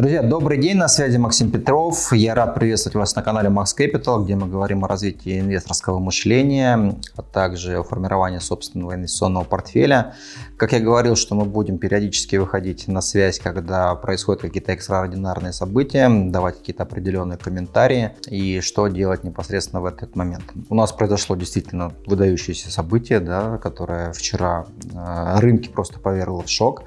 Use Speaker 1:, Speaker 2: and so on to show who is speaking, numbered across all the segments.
Speaker 1: Друзья, добрый день, на связи Максим Петров. Я рад приветствовать вас на канале Max Capital, где мы говорим о развитии инвесторского мышления, а также о формировании собственного инвестиционного портфеля. Как я говорил, что мы будем периодически выходить на связь, когда происходят какие-то экстраординарные события, давать какие-то определенные комментарии и что делать непосредственно в этот момент. У нас произошло действительно выдающееся событие, да, которое вчера э, рынки просто повергло в шок.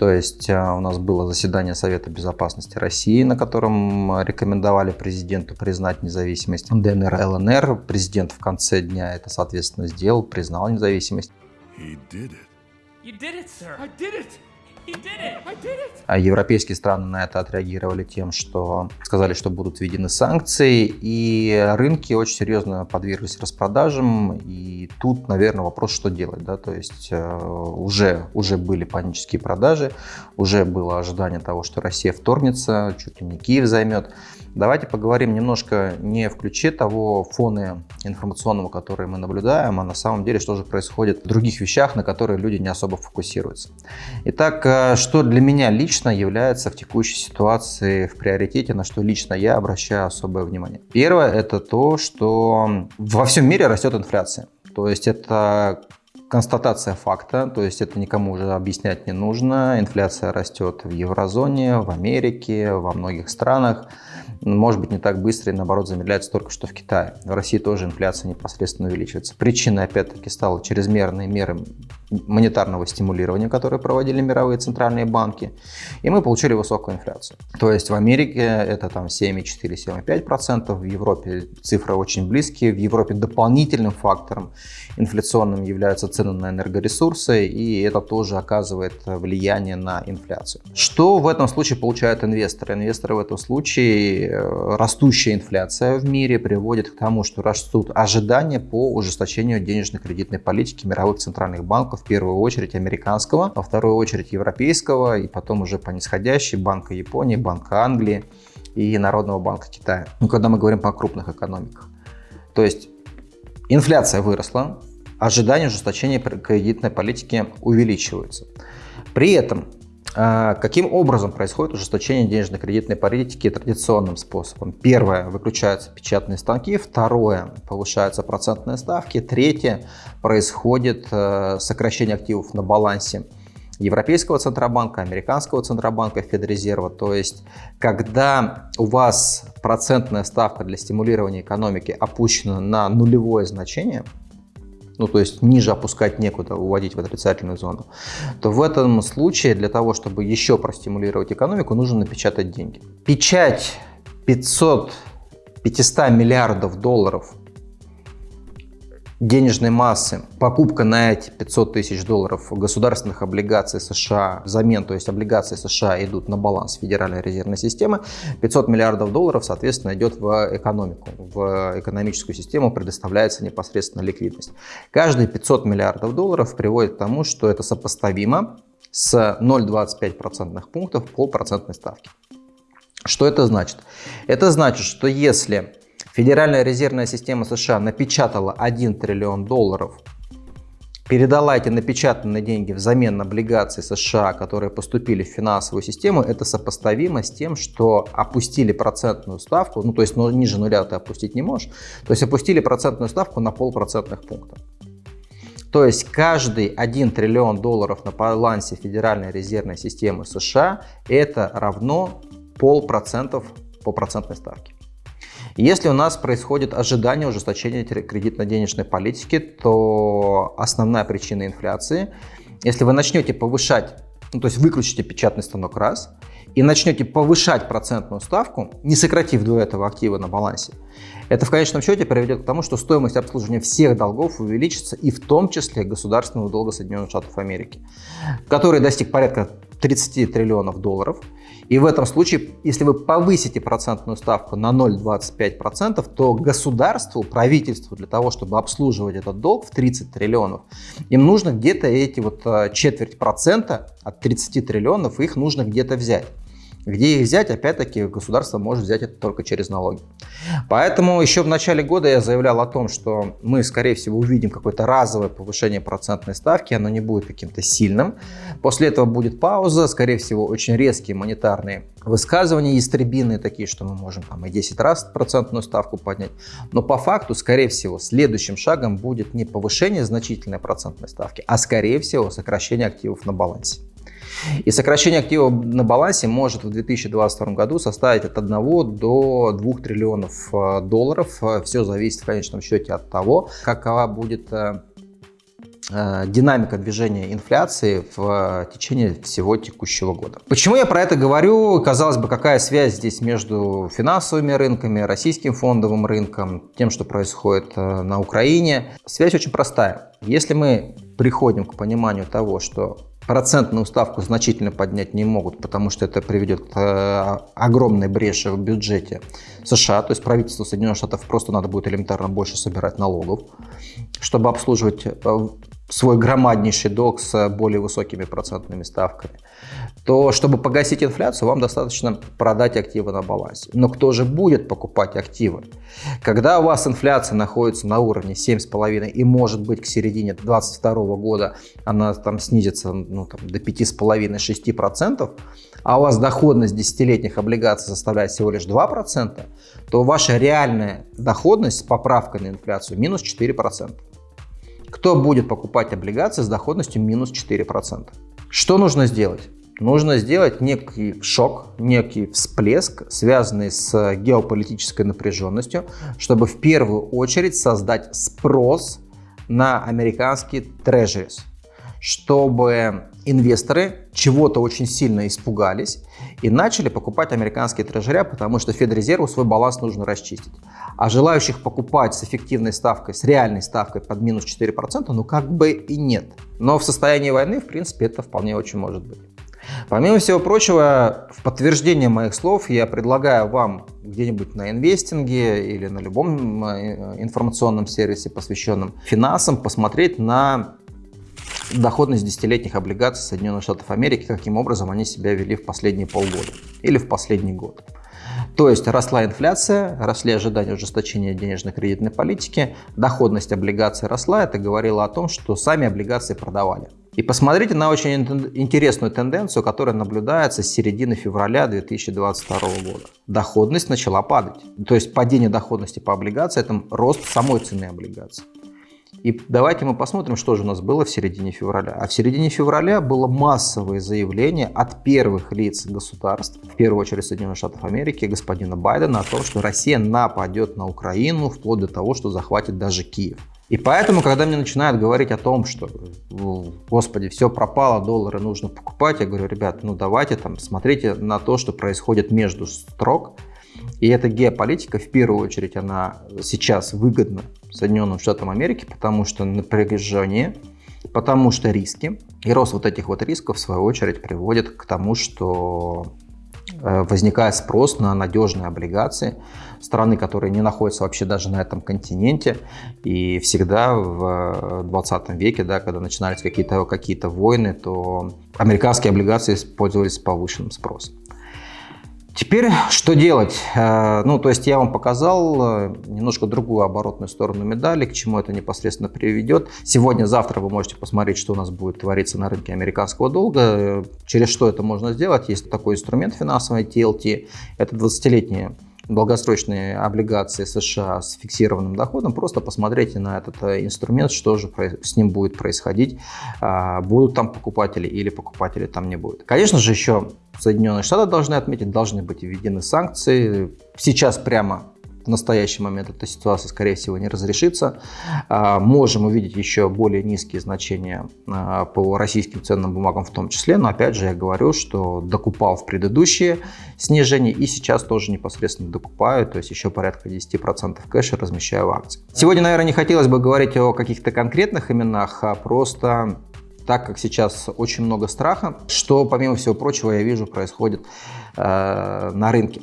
Speaker 1: То есть э, у нас было заседание Совета безопасности России, на котором рекомендовали президенту признать независимость ДНР, ЛНР. Президент в конце дня это, соответственно, сделал, признал независимость. He did it. You did it, sir. I did it. А европейские страны на это отреагировали тем, что сказали, что будут введены санкции, и рынки очень серьезно подверглись распродажам, и тут, наверное, вопрос, что делать, да, то есть э, уже, уже были панические продажи, уже было ожидание того, что Россия вторгнется, чуть ли не Киев займет, Давайте поговорим немножко не в ключе того фона информационного, который мы наблюдаем, а на самом деле, что же происходит в других вещах, на которые люди не особо фокусируются. Итак, э, что для меня лично является в текущей ситуации в приоритете, на что лично я обращаю особое внимание. Первое – это то, что во всем мире растет инфляция. То есть это констатация факта, то есть это никому уже объяснять не нужно. Инфляция растет в еврозоне, в Америке, во многих странах может быть не так быстро и наоборот замедляется только что в Китае. В России тоже инфляция непосредственно увеличивается. Причиной опять-таки стала чрезмерные меры монетарного стимулирования, которые проводили мировые центральные банки, и мы получили высокую инфляцию. То есть в Америке это там 7,4-7,5%, в Европе цифры очень близкие, в Европе дополнительным фактором инфляционным являются цены на энергоресурсы, и это тоже оказывает влияние на инфляцию. Что в этом случае получают инвесторы? Инвесторы в этом случае э, растущая инфляция в мире приводит к тому, что растут ожидания по ужесточению денежно-кредитной политики мировых центральных банков в первую очередь американского, во вторую очередь европейского и потом уже по нисходящей Банка Японии, Банка Англии и Народного банка Китая. Ну, когда мы говорим по крупных экономиках. То есть инфляция выросла, ожидания ужесточения кредитной политики увеличиваются. При этом каким образом происходит ужесточение денежно-кредитной политики традиционным способом? Первое, выключаются печатные станки. Второе, повышаются процентные ставки. Третье, происходит э, сокращение активов на балансе Европейского Центробанка, Американского Центробанка, Федрезерва. То есть, когда у вас процентная ставка для стимулирования экономики опущена на нулевое значение, ну то есть ниже опускать некуда, уводить в отрицательную зону, то в этом случае для того, чтобы еще простимулировать экономику, нужно напечатать деньги. Печать 500, 500 миллиардов долларов денежной массы, покупка на эти 500 тысяч долларов государственных облигаций США взамен, то есть облигации США идут на баланс Федеральной резервной системы, 500 миллиардов долларов, соответственно, идет в экономику, в экономическую систему предоставляется непосредственно ликвидность. Каждые 500 миллиардов долларов приводит к тому, что это сопоставимо с 0,25% пунктов по процентной ставке. Что это значит? Это значит, что если Федеральная резервная система США напечатала 1 триллион долларов, передала эти напечатанные деньги взамен на облигации США, которые поступили в финансовую систему, это сопоставимо с тем, что опустили процентную ставку, ну то есть ну, ниже нуля ты опустить не можешь, то есть опустили процентную ставку на полпроцентных пунктов. То есть каждый 1 триллион долларов на балансе Федеральной резервной системы США это равно полпроцентов по процентной ставке. Если у нас происходит ожидание ужесточения кредитно-денежной политики, то основная причина инфляции, если вы начнете повышать, ну, то есть выключите печатный станок раз, и начнете повышать процентную ставку, не сократив до этого активы на балансе, это в конечном счете приведет к тому, что стоимость обслуживания всех долгов увеличится, и в том числе государственного долга Соединенных Штатов Америки, который достиг порядка 30 триллионов долларов. И в этом случае, если вы повысите процентную ставку на 0,25%, то государству, правительству для того, чтобы обслуживать этот долг в 30 триллионов, им нужно где-то эти вот э, четверть процента от 30 триллионов, их нужно где-то взять. Где их взять? Опять-таки государство может взять это только через налоги. Поэтому еще в начале года я заявлял о том, что мы, скорее всего, увидим какое-то разовое повышение процентной ставки, оно не будет каким-то сильным. После этого будет пауза, скорее всего, очень резкие монетарные высказывания, истребиные такие, что мы можем там и 10 раз процентную ставку поднять. Но по факту, скорее всего, следующим шагом будет не повышение значительной процентной ставки, а скорее всего сокращение активов на балансе. И сокращение активов на балансе может в 2022 году составить от 1 до 2 триллионов э, долларов. Все зависит в конечном счете от того, какова будет э, э, динамика движения инфляции в течение всего текущего года. Почему я про это говорю? Казалось бы, какая связь здесь между финансовыми рынками, российским фондовым рынком, тем, что происходит на Украине? Связь очень простая. Если мы приходим к пониманию того, что процентную ставку значительно поднять не могут, потому что это приведет к э, огромной бреши в бюджете США. То есть правительству Соединенных Штатов просто надо будет элементарно больше собирать налогов, чтобы обслуживать э, свой громаднейший долг с более высокими процентными ставками, то чтобы погасить инфляцию, вам достаточно продать активы на балансе. Но кто же будет покупать активы? Когда у вас инфляция находится на уровне 7,5 и может быть к середине 2022 года она там снизится ну, там, до 5,5-6%, а у вас доходность десятилетних облигаций составляет всего лишь 2%, то ваша реальная доходность с поправкой на инфляцию минус 4%. Кто будет покупать облигации с доходностью минус 4%? Что нужно сделать? Нужно сделать некий шок, некий всплеск, связанный с геополитической напряженностью, чтобы в первую очередь создать спрос на американские трежерис, чтобы инвесторы чего-то очень сильно испугались и начали покупать американские трежеря, потому что Федрезерву свой баланс нужно расчистить. А желающих покупать с эффективной ставкой, с реальной ставкой под минус 4%, ну как бы и нет. Но в состоянии войны, в принципе, это вполне очень может быть. Помимо всего прочего, в подтверждение моих слов я предлагаю вам где-нибудь на инвестинге или на любом э, информационном сервисе, посвященном финансам, посмотреть на доходность десятилетних облигаций Соединенных Штатов Америки, каким образом они себя вели в последние полгода или в последний год. То есть росла инфляция, росли ожидания ужесточения денежно-кредитной политики, доходность облигаций росла, это говорило о том, что сами облигации продавали. И посмотрите на очень интересную тенденцию, которая наблюдается с середины февраля 2022 года. Доходность начала падать. То есть падение доходности по облигации – это рост самой цены облигаций. И давайте мы посмотрим, что же у нас было в середине февраля. А в середине февраля было массовое заявление от первых лиц государств, в первую очередь Соединенных Штатов Америки, господина Байдена, о том, что Россия нападет на Украину вплоть до того, что захватит даже Киев. И поэтому, когда мне начинают говорить о том, что, господи, все пропало, доллары нужно покупать, я говорю, ребят, ну давайте там смотрите на то, что происходит между строк, и эта геополитика, в первую очередь, она сейчас выгодна Соединенным Штатам Америки, потому что напряжение, потому что риски. И рост вот этих вот рисков, в свою очередь, приводит к тому, что э, возникает спрос на надежные облигации страны, которые не находятся вообще даже на этом континенте. И всегда в 20 веке, да, когда начинались какие-то какие, -то, войны, то американские облигации использовались с повышенным спросом. Теперь что делать? Э, ну, то есть я вам показал э, немножко другую оборотную сторону медали, к чему это непосредственно приведет. Сегодня, завтра вы можете посмотреть, что у нас будет твориться на рынке американского долга, э, через что это можно сделать. Есть такой инструмент финансовый TLT, это 20-летние долгосрочные облигации США с фиксированным доходом, просто посмотрите на этот инструмент, что же с ним будет происходить, будут там покупатели или покупателей там не будет. Конечно же, еще Соединенные Штаты должны отметить, должны быть введены санкции. Сейчас прямо в настоящий момент эта ситуация, скорее всего, не разрешится. А, можем увидеть еще более низкие значения а, по российским ценным бумагам в том числе, но опять же я говорю, что докупал в предыдущие снижения и сейчас тоже непосредственно докупаю, то есть еще порядка 10% кэша размещаю в акции. Сегодня, наверное, не хотелось бы говорить о каких-то конкретных именах, а просто так как сейчас очень много страха, что, помимо всего прочего, я вижу, происходит э, на рынке.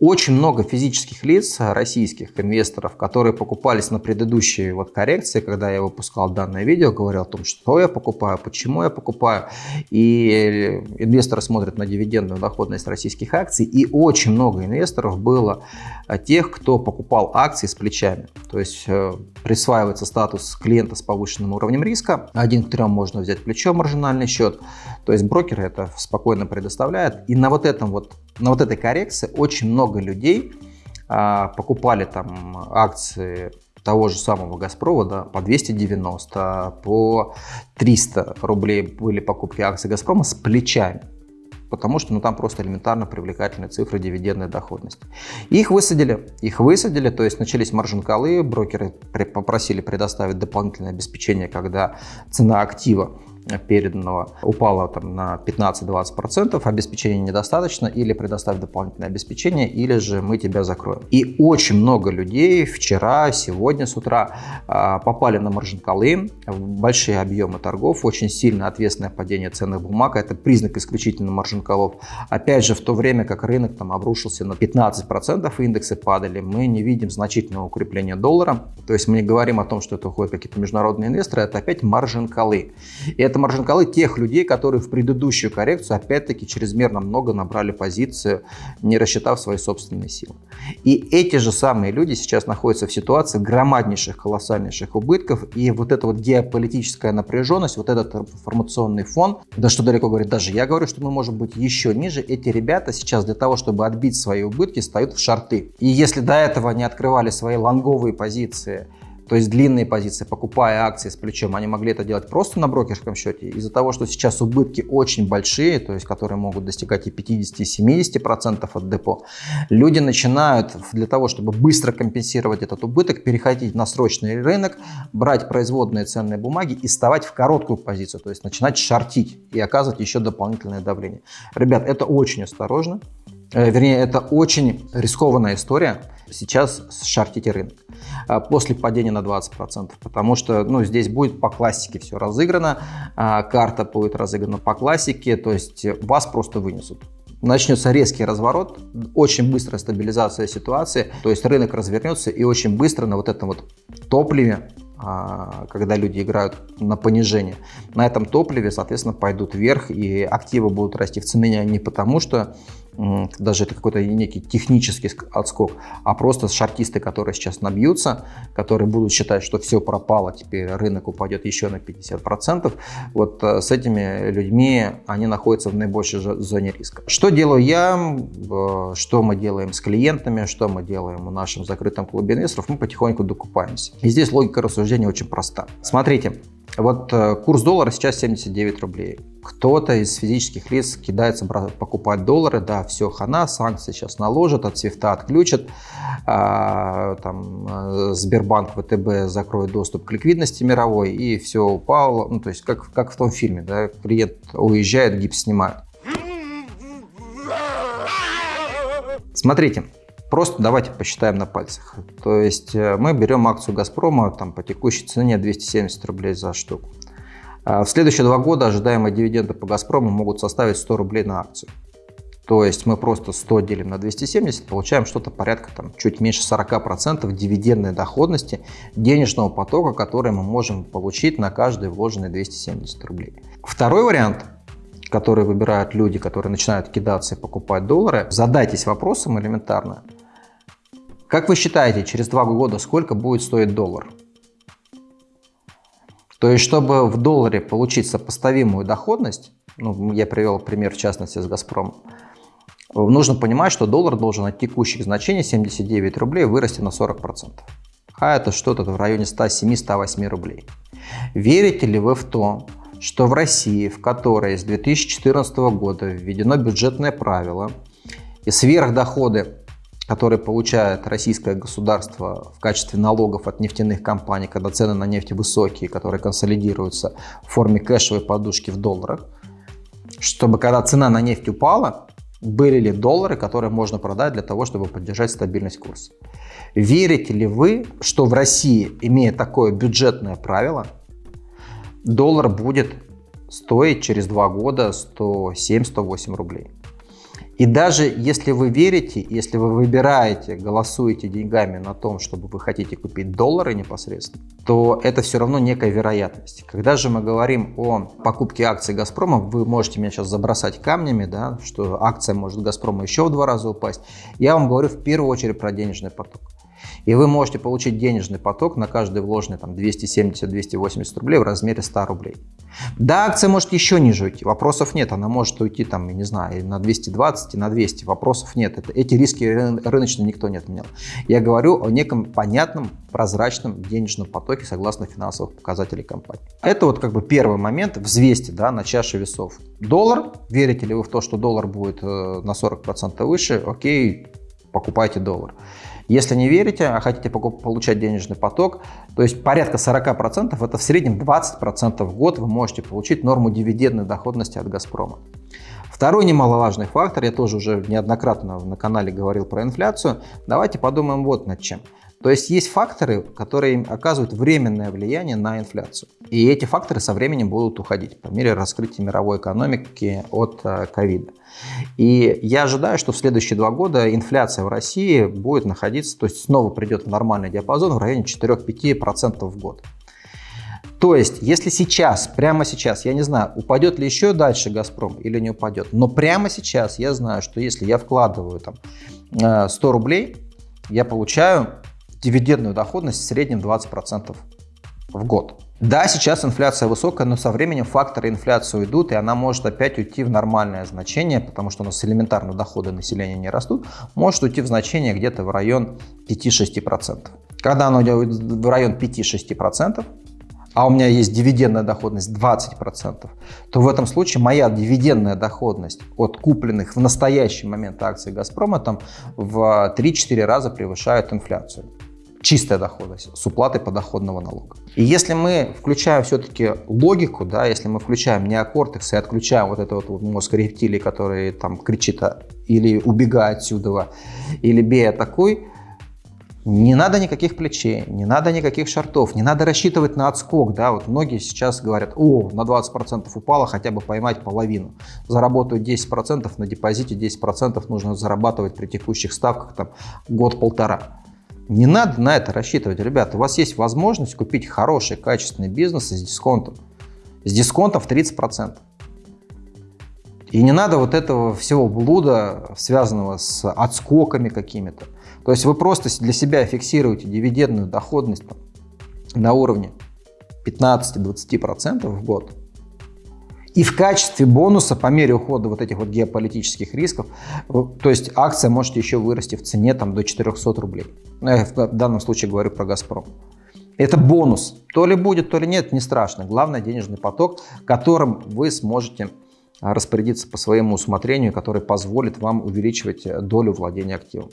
Speaker 1: Очень много физических лиц, российских инвесторов, которые покупались на предыдущие вот коррекции, когда я выпускал данное видео, говорил о том, что я покупаю, почему я покупаю. И инвесторы смотрят на дивидендную доходность российских акций. И очень много инвесторов было тех, кто покупал акции с плечами. То есть э, присваивается статус клиента с повышенным уровнем риска. Один к трем можно взять плечо маржинальный счет. То есть брокер это спокойно предоставляет. И на вот этом вот, на вот этой коррекции очень много людей а, покупали там акции того же самого Газпрома да, по 290, по 300 рублей были покупки акций Газпрома с плечами. Потому что ну, там просто элементарно привлекательные цифры дивидендной доходности. Их высадили, их высадили, то есть начались маржин-колы, брокеры попросили предоставить дополнительное обеспечение, когда цена актива переданного упало там, на 15-20%, обеспечения недостаточно, или предоставь дополнительное обеспечение, или же мы тебя закроем. И очень много людей вчера, сегодня с утра а, попали на маржин-колы, большие объемы торгов, очень сильно ответственное падение ценных бумаг, это признак исключительно маржин-колов. Опять же, в то время как рынок там обрушился на 15%, индексы падали, мы не видим значительного укрепления доллара, то есть мы не говорим о том, что это уходят какие-то международные инвесторы, это опять маржин-колы. И это маржин-колы тех людей, которые в предыдущую коррекцию опять-таки чрезмерно много набрали позицию, не рассчитав свои собственные силы. И эти же самые люди сейчас находятся в ситуации громаднейших, колоссальнейших убытков. И вот эта вот геополитическая напряженность, вот этот информационный фон, да что далеко говорит, даже я говорю, что мы можем быть еще ниже. Эти ребята сейчас для того, чтобы отбить свои убытки, встают в шарты. И если до этого не открывали свои лонговые позиции, то есть длинные позиции, покупая акции с плечом, они могли это делать просто на брокерском счете. Из-за того, что сейчас убытки очень большие, то есть которые могут достигать и 50, и 70% от депо, люди начинают для того, чтобы быстро компенсировать этот убыток, переходить на срочный рынок, брать производные ценные бумаги и вставать в короткую позицию, то есть начинать шортить и оказывать еще дополнительное давление. Ребят, это очень осторожно. Э, вернее, это очень рискованная история. Сейчас шартите рынок а, после падения на 20%, потому что ну, здесь будет по классике все разыграно, а, карта будет разыграна по классике, то есть вас просто вынесут начнется резкий разворот, очень быстрая стабилизация ситуации, то есть рынок развернется и очень быстро на вот этом вот топливе а, когда люди играют на понижение. На этом топливе, соответственно, пойдут вверх, и активы будут расти в цене не потому, что даже это какой-то некий технический отскок, а просто шартисты, которые сейчас набьются, которые будут считать, что все пропало, теперь рынок упадет еще на 50%, вот э, с этими людьми они находятся в наибольшей зоне риска. Что делаю я, что мы делаем с клиентами, что мы делаем в нашем закрытом клубе инвесторов, мы потихоньку докупаемся. И здесь логика рассуждения очень проста. Смотрите, вот э, курс доллара сейчас 79 рублей. Кто-то из физических лиц кидается покупать доллары, да, все, хана, санкции сейчас наложат, от свифта отключат, а, там, э, Сбербанк, ВТБ закроет доступ к ликвидности мировой, и все упало, ну, то есть как, как в том фильме, да, клиент уезжает, гипс снимают. Смотрите, Просто давайте посчитаем на пальцах. То есть э, мы берем акцию «Газпрома» там, по текущей цене 270 рублей за штуку. А в следующие два года ожидаемые дивиденды по «Газпрому» могут составить 100 рублей на акцию. То есть мы просто 100 делим на 270, получаем что-то порядка там, чуть меньше 40% дивидендной доходности денежного потока, который мы можем получить на каждые вложенные 270 рублей. Второй вариант который выбирают люди, которые начинают кидаться и покупать доллары, задайтесь вопросом элементарно, как вы считаете, через два года сколько будет стоить доллар? То есть, чтобы в долларе получить сопоставимую доходность, ну, я привел пример в частности с «Газпромом», нужно понимать, что доллар должен от текущих значений 79 рублей вырасти на 40%. А это что-то в районе 107-108 рублей. Верите ли вы в то, что в России, в которой с 2014 года введено бюджетное правило, и сверхдоходы которые получает российское государство в качестве налогов от нефтяных компаний, когда цены на нефть высокие, которые консолидируются в форме кэшевой подушки в долларах, чтобы когда цена на нефть упала, были ли доллары, которые можно продать для того, чтобы поддержать стабильность курса. Верите ли вы, что в России, имея такое бюджетное правило, доллар будет стоить через два года 107-108 рублей? И даже если вы верите, если вы выбираете, голосуете деньгами на том, чтобы вы хотите купить доллары непосредственно, то это все равно некая вероятность. Когда же мы говорим о покупке акций «Газпрома», вы можете меня сейчас забросать камнями, да, что акция может «Газпрома» еще в два раза упасть. Я вам говорю в первую очередь про денежный поток. И вы можете получить денежный поток на каждый вложенный там 270-280 рублей в размере 100 рублей. Да, акция может еще ниже уйти, вопросов нет. Она может уйти там, не знаю, на 220 и на 200, вопросов нет. Это, эти риски рыночные никто не отменял. Я говорю о неком понятном, прозрачном денежном потоке согласно финансовых показателей компании. Это вот как бы первый момент, взвесьте да, на чаше весов. Доллар, верите ли вы в то, что доллар будет э, на 40% выше, окей, покупайте доллар. Если не верите, а хотите получать денежный поток, то есть порядка 40% это в среднем 20% в год вы можете получить норму дивидендной доходности от «Газпрома». Второй немаловажный фактор, я тоже уже неоднократно на канале говорил про инфляцию, давайте подумаем вот над чем. То есть есть факторы, которые оказывают временное влияние на инфляцию. И эти факторы со временем будут уходить по мере раскрытия мировой экономики от э, ковида. И я ожидаю, что в следующие два года инфляция в России будет находиться, то есть снова придет в нормальный диапазон в районе 4-5% в год. То есть, если сейчас, прямо сейчас, я не знаю, упадет ли еще дальше «Газпром» или не упадет, но прямо сейчас я знаю, что если я вкладываю там 100 э, рублей, я получаю дивидендную доходность в среднем 20% в год. Да, сейчас инфляция высокая, но со временем факторы инфляции уйдут, и она может опять уйти в нормальное значение, потому что у нас элементарно доходы населения не растут, может уйти в значение где-то в район 5-6%. Когда она уйдет в район 5-6%, а у меня есть дивидендная доходность 20%, то в этом случае моя дивидендная доходность от купленных в настоящий момент акций «Газпрома» там в 3-4 раза превышает инфляцию чистая доходность с уплатой подоходного налога. И если мы включаем все-таки логику, да, если мы включаем неокортекс и отключаем вот этот вот мозг рептилии, который там кричит а, или убегай отсюда, или бей атакуй, не надо никаких плечей, не надо никаких шартов, не надо рассчитывать на отскок. Да? Вот многие сейчас говорят, о, на 20% упало, хотя бы поймать половину. Заработаю 10%, на депозите 10% нужно зарабатывать при текущих ставках там год-полтора. Не надо на это рассчитывать, ребята. У вас есть возможность купить хороший, качественный бизнес с дисконтом. С дисконтом в 30%. И не надо вот этого всего блуда, связанного с отскоками какими-то. То есть вы просто для себя фиксируете дивидендную доходность там, на уровне 15-20% в год. И в качестве бонуса по мере ухода вот этих вот геополитических рисков, то есть акция может еще вырасти в цене там, до 400 рублей. Ну, я в данном случае говорю про «Газпром». Это бонус. То ли будет, то ли нет, не страшно. Главное денежный поток, которым вы сможете распорядиться по своему усмотрению, который позволит вам увеличивать э, долю владения активом.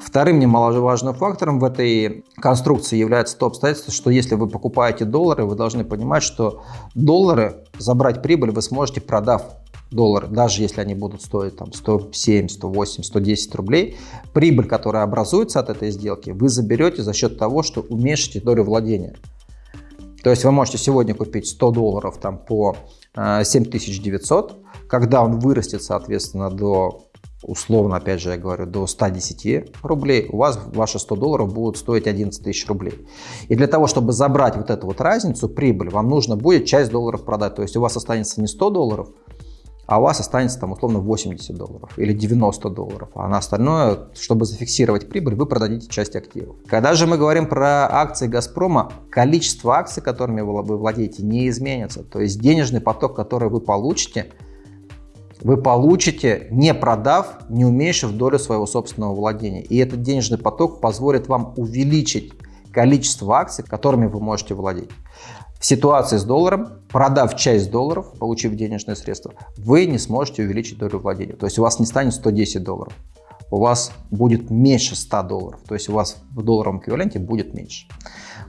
Speaker 1: Вторым немаловажным фактором в этой конструкции является то обстоятельство, что если вы покупаете доллары, вы должны понимать, что доллары, забрать прибыль вы сможете, продав доллары, даже если они будут стоить там 107, 108, 110 рублей, прибыль, которая образуется от этой сделки, вы заберете за счет того, что уменьшите долю владения. То есть вы можете сегодня купить 100 долларов там, по 7900, э, когда он вырастет, соответственно, до условно, опять же, я говорю, до 110 рублей, у вас ваши 100 долларов будут стоить 11 тысяч рублей. И для того, чтобы забрать вот эту вот разницу, прибыль, вам нужно будет часть долларов продать. То есть у вас останется не 100 долларов, а у вас останется там условно 80 долларов или 90 долларов, а на остальное, чтобы зафиксировать прибыль, вы продадите часть активов. Когда же мы говорим про акции «Газпрома», количество акций, которыми вы владеете, не изменится. То есть денежный поток, который вы получите, вы получите, не продав, не уменьшив долю своего собственного владения. И этот денежный поток позволит вам увеличить количество акций, которыми вы можете владеть. В ситуации с долларом, продав часть долларов, получив денежные средства, вы не сможете увеличить долю владения. То есть у вас не станет 110 долларов, у вас будет меньше 100 долларов. То есть у вас в долларовом эквиваленте будет меньше.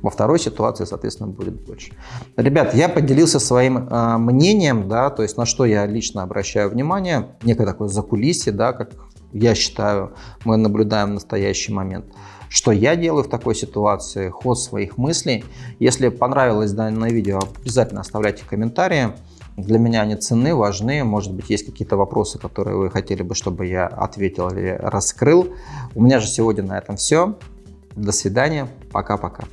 Speaker 1: Во второй ситуации, соответственно, будет больше. Ребят, я поделился своим э, мнением, да, то есть на что я лично обращаю внимание, некое такое закулисье, да, как я считаю, мы наблюдаем настоящий момент. Что я делаю в такой ситуации, ход своих мыслей. Если понравилось данное видео, обязательно оставляйте комментарии. Для меня они ценны, важны. Может быть, есть какие-то вопросы, которые вы хотели бы, чтобы я ответил или раскрыл. У меня же сегодня на этом все. До свидания. Пока-пока.